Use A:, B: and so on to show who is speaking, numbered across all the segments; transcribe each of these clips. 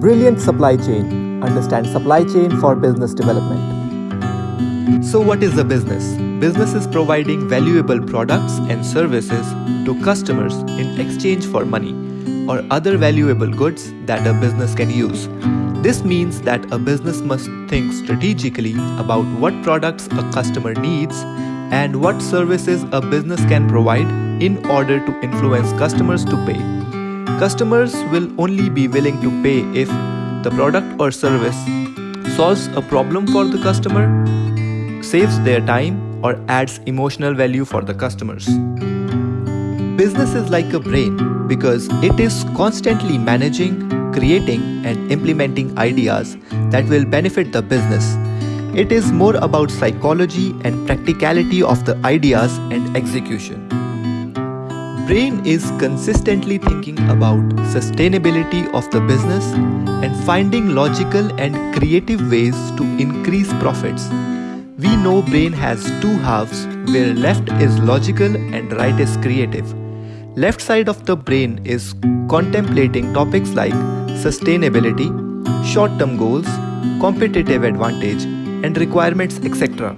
A: Brilliant Supply Chain. Understand supply chain for business development.
B: So, what is a business? Business is providing valuable products and services to customers in exchange for money or other valuable goods that a business can use. This means that a business must think strategically about what products a customer needs and what services a business can provide in order to influence customers to pay. Customers will only be willing to pay if the product or service solves a problem for the customer, saves their time, or adds emotional value for the customers. Business is like a brain because it is constantly managing, creating, and implementing ideas that will benefit the business. It is more about psychology and practicality of the ideas and execution. Brain is consistently thinking about sustainability of the business and finding logical and creative ways to increase profits. We know brain has two halves where left is logical and right is creative. Left side of the brain is contemplating topics like sustainability, short-term goals, competitive advantage and requirements etc.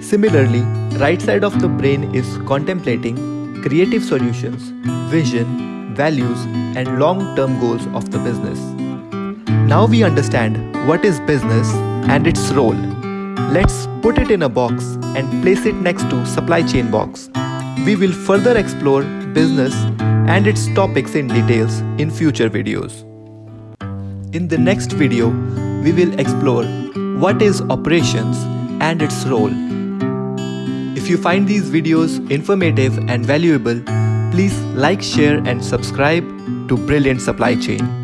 B: Similarly, right side of the brain is contemplating creative solutions, vision, values, and long term goals of the business. Now we understand what is business and its role. Let's put it in a box and place it next to supply chain box. We will further explore business and its topics in details in future videos. In the next video, we will explore what is operations and its role you find these videos informative and valuable, please like, share and subscribe to Brilliant Supply Chain.